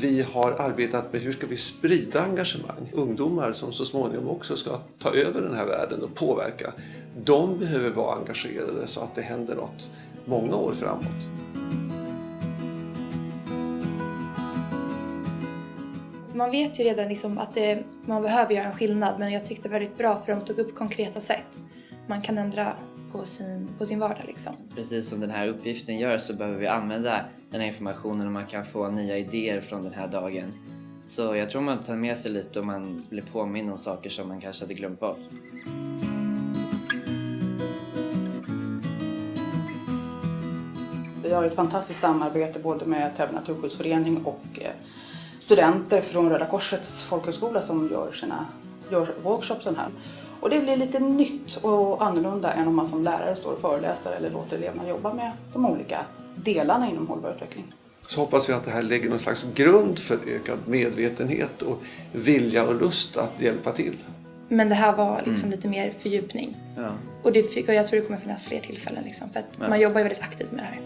Vi har arbetat med hur ska vi sprida engagemang. Ungdomar som så småningom också ska ta över den här världen och påverka. De behöver vara engagerade så att det händer något många år framåt. Man vet ju redan liksom att det, man behöver göra en skillnad men jag tyckte det var väldigt bra för de tog upp konkreta sätt man kan ändra på sin, på sin vardag. Liksom. Precis som den här uppgiften gör så behöver vi använda den här informationen och man kan få nya idéer från den här dagen. Så jag tror man tar med sig lite och man blir påminn om saker som man kanske hade glömt bort. Vi har ett fantastiskt samarbete både med Täby naturskyddsförening och eh, studenter från Röda Korsets folkhögskola som gör sina gör workshopsen här. Och det blir lite nytt och annorlunda än om man som lärare står och föreläser eller låter eleverna jobba med de olika delarna inom hållbar utveckling. Så hoppas vi att det här lägger någon slags grund för ökad medvetenhet och vilja och lust att hjälpa till. Men det här var liksom mm. lite mer fördjupning. Ja. Och, det, och jag tror det kommer finnas fler tillfällen liksom, för att ja. man jobbar ju väldigt aktivt med det här.